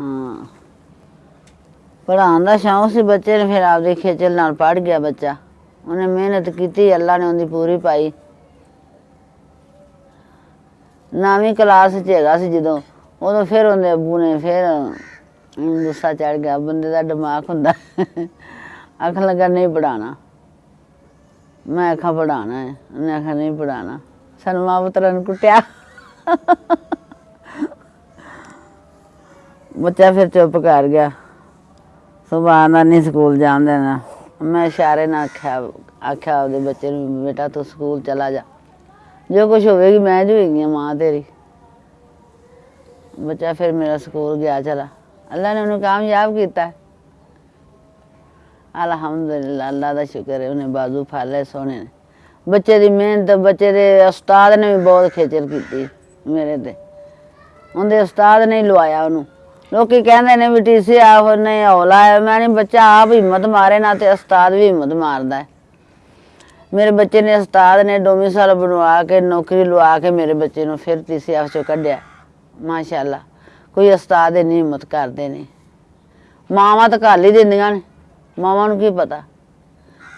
ਹਾਂ। ਪੜ੍ਹਾਉਣ ਦਾ ਸ਼ੌਂਕ ਸੀ ਬੱਚੇ ਨੇ, ਫਿਰ ਆਪਦੇ ਖੇਚਲ ਨਾਲ ਪੜ ਗਿਆ ਬੱਚਾ। ਉਹਨੇ ਮਿਹਨਤ ਕੀਤੀ, ਅੱਲਾ ਨੇ ਉਹਦੀ ਪੂਰੀ ਪਾਈ। ਨਵੀਂ ਕਲਾਸ 'ਚ ਹੈਗਾ ਸੀ ਜਦੋਂ, ਉਦੋਂ ਫਿਰ ਉਹਦੇ ਅੱਬੂ ਨੇ ਫਿਰ ਗੁੱਸਾ ਚੜ ਗਿਆ, ਬੰਦੇ ਦਾ ਦਿਮਾਗ ਹੁੰਦਾ, ਆਖਣ ਲੱਗਾ, ਨਹੀਂ ਪੜਾਣਾ ਮੈਂ ਆਖਾਂ ਪੜਾਣਾ ਹੈ। ਉਹਨੇ ਆਖਿਆ, ਨਹੀਂ ਪੜਾਣਾ ਸਾਨੂੰ ਮਾਂ ਪੁੱਤਰਾਂ ਨੂੰ ਕੁੱਟਿਆ। ਬੱਚਾ ਫਿਰ ਚੁੱਪ ਕਰ ਗਿਆ। ਸੁਭਾਅ ਦਾ ਨਹੀਂ ਸਕੂਲ ਜਾਣ ਦੇਣਾ। ਮੈਂ ਇਸ਼ਾਰੇ ਨਾਲ ਆਖਿਆ ਆਖਿਆ ਉਹਦੇ ਬੱਚੇ ਨੂੰ, ਬੇਟਾ ਤੂੰ ਸਕੂਲ ਚਲਾ ਜਾ। ਜੋ ਕੁਝ ਹੋਵੇਗੀ, ਮੈਂ ਜੋ ਮਾਂ ਤੇਰੀ। ਬੱਚਾ ਫਿਰ ਮੇਰਾ ਸਕੂਲ ਗਿਆ, ਚਲਾ। ਅੱਲਾ ਨੇ ਉਹਨੂੰ ਕਾਮਯਾਬ ਕੀਤਾ। ਅਲਹਮਦੁਲਿਲਾ, ਅੱਲਾ ਦਾ ਸ਼ੁਕਰ ਹੈ, ਉਹਨੇ ਬਾਜ਼ੂ ਫਾਲੇ ਸੋਹਣੇ ਨੇ। ਬੱਚੇ ਦੀ ਮਿਹਨਤ, ਬੱਚੇ ਦੇ ਉਸਤਾਦ ਨੇ ਵੀ ਬਹੁਤ ਖੇਚਲ ਕੀਤੀ ਮੇਰੇ ਤੇ। ਉਹਦੇ ਉਸਤਾਦ ਨੇ ਲਵਾਇਆ ਉਹਨੂੰ। ਲੋਕੀ ਕਹਿੰਦੇ ਨੇ ਵੀ ਟੀਸੀ ਆਹੋ ਨਹੀਂ ਹੌਲਾ ਹੈ ਮੈਂ ਨਹੀਂ ਬੱਚਾ ਆਪ ਹਿੰਮਤ ਮਾਰੇ ਨਾ ਤੇ ਉਸਤਾਦ ਵੀ ਹਿੰਮਤ ਮਾਰਦਾ ਹੈ। ਮੇਰੇ ਬੱਚੇ ਨੇ ਉਸਤਾਦ ਨੇ ਡੋਮਿਸਾਲ ਬਣਵਾ ਕੇ, ਨੌਕਰੀ ਲਵਾ ਕੇ ਮੇਰੇ ਬੱਚੇ ਨੂੰ ਫਿਰ ਤੀਸਰੀ ਆਪ ਚੋਂ ਕੱਢਿਆ। ਮਾਸ਼ਾਅੱਲਾ, ਕੋਈ ਉਸਤਾਦ ਇੰਨੀ ਹਿੰਮਤ ਕਰਦੇ ਨੇ। ਮਾਵਾਂ ਤਾਂ ਘੱਲ ਹੀ ਦਿੰਦੀਆਂ ਨੇ। ਮਾਵਾਂ ਨੂੰ ਕੀ ਪਤਾ?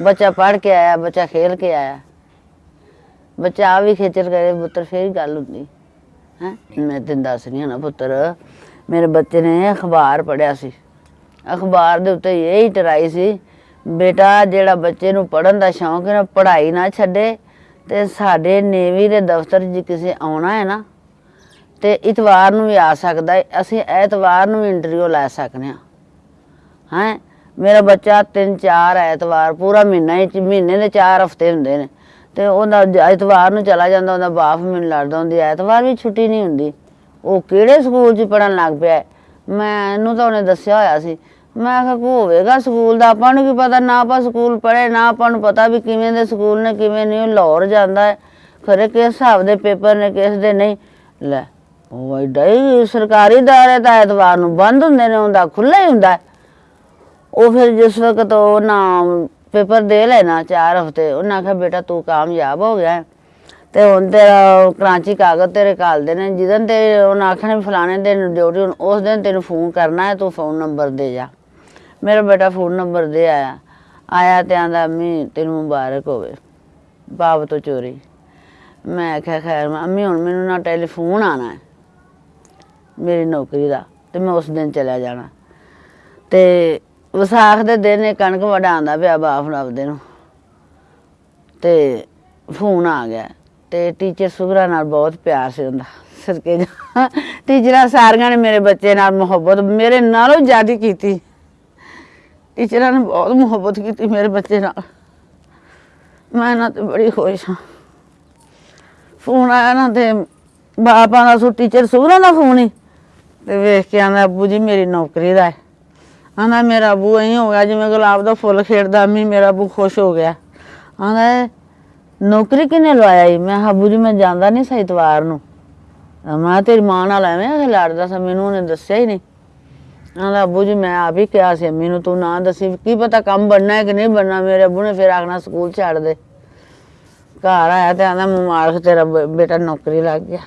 ਬੱਚਾ ਪੜ ਕੇ ਆਇਆ, ਬੱਚਾ ਖੇਲ ਕੇ ਆਇਆ। ਬੱਚਾ ਆ ਵੀ ਖੇਚਲ ਕਰੇ, ਪੁੱਤਰ ਫੇਰ ਹੀ ਗੱਲ ਹੁੰਦੀ। ਹੈ? ਮੈਂ ਤੈਨੂੰ ਦੱਸ ਰਹੀ ਹਾਂ ਨਾ ਪੁੱਤਰ ਮੇਰੇ ਬੱਚੇ ਨੇ ਅਖਬਾਰ ਪੜ੍ਹਿਆ ਸੀ। ਅਖਬਾਰ ਦੇ ਉੱਤੇ ਇਹ ਹੀ ਟਰਾਈ ਸੀ, ਬੇਟਾ ਜਿਹੜਾ ਬੱਚੇ ਨੂੰ ਪੜਨ ਦਾ ਸ਼ੌਂਕ ਹੈ ਪੜ੍ਹਾਈ ਨਾ ਛੱਡੇ, ਤੇ ਸਾਡੇ ਨੇਵੀ ਦੇ ਦਫ਼ਤਰ ਜੇ ਕਿਸੇ ਆਉਣਾ ਹੈ ਨਾ, ਤੇ ਇਤਵਾਰ ਨੂੰ ਵੀ ਆ ਸਕਦਾ ਹੈ। ਅਸੀਂ ਐਤਵਾਰ ਨੂੰ ਵੀ ਇੰਟਰਵਿਊ ਲੈ ਸਕਦੇ ਹਾਂ। ਹੈ? ਮੇਰਾ ਬੱਚਾ ਤਿੰਨ ਚਾਰ ਐਤਵਾਰ, ਪੂਰਾ ਮਹੀਨਾ ਹੀ, ਮਹੀਨੇ ਦੇ ਚਾਰ ਹਫ਼ਤੇ ਹੁੰਦੇ ਨੇ। ਤੇ ਉਹਦਾ ਐਤਵਾਰ ਨੂੰ ਚਲਾ ਜਾਂਦਾ, ਉਹਦਾ ਬਾਪ ਮੈਨੂੰ ਲੜਦਾ ਹੁੰਦੀ ਐਤਵਾਰ ਵੀ ਛੁੱਟੀ ਨਹੀਂ ਹੁੰਦੀ। ਉਹ ਕਿਹੜੇ ਸਕੂਲ 'ਚ ਪੜਨ ਲੱਗ ਪਿਆ ਹੈ? ਮੈਨੂੰ ਤਾਂ ਉਹਨੇ ਦੱਸਿਆ ਹੋਇਆ ਸੀ। ਮੈਂ ਕਿਹਾ, ਕੋ ਹੋਵੇਗਾ ਸਕੂਲ ਦਾ? ਆਪਾਂ ਨੂੰ ਕੀ ਪਤਾ? ਨਾ ਆਪਾਂ ਸਕੂਲ ਪੜ੍ਹੇ, ਨਾ ਆਪਾਂ ਨੂੰ ਪਤਾ ਵੀ ਕਿਵੇਂ ਦੇ ਸਕੂਲ ਨੇ, ਕਿਵੇਂ ਨਹੀਂ। ਉਹ ਲਾਹੌਰ ਜਾਂਦਾ ਹੈ। ਖਰੇ ਕਿਸ ਹਿਸਾਬ ਦੇ ਪੇਪਰ ਨੇ, ਕਿਸ ਦੇ ਨਹੀਂ? ਲੈ, ਉਹ ਐਡਾ ਹੀ ਸਰਕਾਰੀ ਦਾਇਰੇ ਤਾਂ ਐਤਵਾਰ ਨੂੰ ਬੰਦ ਹੁੰਦੇ ਨੇ ਹੁੰਦਾ ਖੁੱਲ੍ਹਾ ਹੀ ਹੁੰਦਾ ਉਹ ਫਿਰ ਜਿਸ ਵਕਤ ਉਹ ਨਾ ਪੇਪਰ ਦੇ ਲੈਣਾ, ਚਾਰ ਹਫ਼ਤੇ, ਉਹਨਾਂ ਆਖਿਆ, ਬੇਟਾ, ਤੂੰ ਕਾਮਯਾਬ ਹੋ ਗਿਆ ਤੇ ਹੁਣ ਤੇਰਾ ਕਰਾਚੀ ਕਾਗਜ਼ ਤੇਰੇ ਕਾਲਦੇ ਨੇ ਜਿੱਦਨ ਤੇ ਉਹਨਾਂ ਆਖਣ ਫਲਾਣੇ ਦਿਨ ਡਿਊਟੀ, ਹੁਣ ਉਸ ਦਿਨ ਤੈਨੂੰ ਫੋਨ ਕਰਨਾ ਹੈ, ਤੂੰ ਫੋਨ ਨੰਬਰ ਦੇ ਜਾ। ਮੇਰਾ ਬੇਟਾ ਫੋਨ ਨੰਬਰ ਦੇ ਆਇਆ। ਆਇਆ ਤੇ ਆਂਦਾ, ਅੰਮੀ, ਤੈਨੂੰ ਮੁਬਾਰਕ ਹੋਵੇ, ਬਾਪ ਤੋਂ ਚੋਰੀ। ਮੈਂ ਆਖਿਆ, ਖੈਰ, ਮੈਂ ਹੁਣ ਮੈਨੂੰ ਨਾ ਟੈਲੀਫੋਨ ਆਣਾ ਹੈ, ਮੇਰੀ ਨੌਕਰੀ ਦਾ, ਤੇ ਮੈਂ ਉਸ ਦਿਨ ਚਲਿਆ ਜਾਣਾ। ਤੇ ਵਿਸਾਖ ਦੇ ਦਿਨ ਇਹ ਕਣਕ ਵਡਾਉਂਦਾ ਪਿਆ ਬਾਪ ਨੂੰ ਆਪਦੇ ਨੂੰ, ਤੇ ਫੋਨ ਆ ਗਿਆ। ਤੇ ਟੀਚਰ ਸੁਗਰਾ ਨਾਲ ਬਹੁਤ ਪਿਆਰ ਸੀ ਹੁੰਦਾ ਸਦਕੇ ਜਾ ਟੀਚਰਾਂ ਸਾਰੀਆਂ ਨੇ ਮੇਰੇ ਬੱਚੇ ਨਾਲ ਮੁਹੱਬਤ, ਮੇਰੇ ਨਾਲੋਂ ਜ਼ਿਆਦਾ ਕੀਤੀ। ਟੀਚਰਾਂ ਨੇ ਬਹੁਤ ਮੁਹੱਬਤ ਕੀਤੀ ਮੇਰੇ ਬੱਚੇ ਨਾਲ। ਮੈਂ ਨਾ ਤੇ ਬੜੀ ਖੁਸ਼ ਹਾਂ। ਫੋਨ ਆਇਆ ਨਾ ਤੇ ਬਾਪਾਂ ਦਾ ਸੋ ਟੀਚਰ ਸੁਗਰਾ ਦਾ ਫੋਨ ਹੀ, ਤੇ ਵੇਖ ਕੇ ਆਂਦਾ, ਅੱਬੂ ਜੀ, ਮੇਰੀ ਨੌਕਰੀ ਦਾ ਹੈ। ਆਂਦਾ, ਮੇਰਾ ਅੱਬੂ ਐਂ ਹੋ ਗਿਆ, ਜਿਵੇਂ ਗੁਲਾਬ ਦਾ ਫੁੱਲ ਖੇਡਦਾ ਮੀ ਮੇਰਾ ਅੱਬੂ ਖੁਸ਼ ਹੋ ਗਿਆ। ਆਂਦਾ ਨੌਕਰੀ ਕਿਨੇ ਲਵਾਇਆ ਈ ਮੈਂ ਕਿਹਾ, ਜੀ ਮੈਂ ਜਾਂਦਾ ਨਹੀਂ ਸੀ ਇਤਵਾਰ ਨੂੰ। ਮੈਂ ਕਿਹਾ, ਤੇਰੀ ਮਾਂ ਨਾਲ ਐਵੇਂ ਇਹ ਲੜਦਾ ਸੀ ਮੈਨੂੰ ਉਹਨੇ ਦੱਸਿਆ ਹੀ ਨਹੀਂ ਆਂਦਾ ਅੱਬੂ ਜੀ ਮੈਂ ਆਪ ਹੀ ਕਿਹਾ ਸੀ ਮੈਨੂੰ ਤੂੰ ਨਾ ਦੱਸੀ ਕੀ ਪਤਾ ਕੰਮ ਬਣਨਾ ਹੈ ਕਿ ਨਹੀਂ ਬਣਨਾ ਮੇਰੇ ਅੱਬੂ ਨੇ ਫਿਰ ਆਖਣਾ ਸਕੂਲ ਛੱਡ ਦੇ। ਘਰ ਆਇਆ ਤੇ ਆਂਦਾ ਮੁਬਾਰਕ ਤੇਰਾ ਬੇਟਾ ਨੌਕਰੀ ਲੱਗ ਗਿਆ।